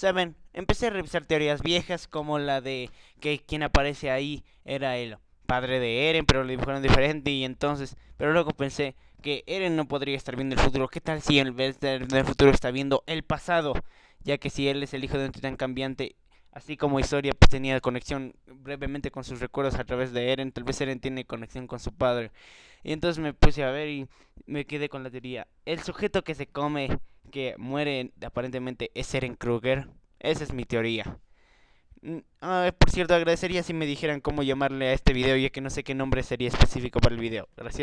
Saben, empecé a revisar teorías viejas como la de que quien aparece ahí era el padre de Eren, pero lo dibujaron diferente y entonces, pero luego pensé que Eren no podría estar viendo el futuro. ¿Qué tal si en vez del futuro está viendo el pasado? Ya que si él es el hijo de un titán cambiante, así como Historia pues, tenía conexión brevemente con sus recuerdos a través de Eren, tal vez Eren tiene conexión con su padre. Y entonces me puse a ver y me quedé con la teoría. El sujeto que se come, que muere aparentemente es Eren Kruger. Esa es mi teoría. Ah, por cierto, agradecería si me dijeran cómo llamarle a este video, ya que no sé qué nombre sería específico para el video. Gracias.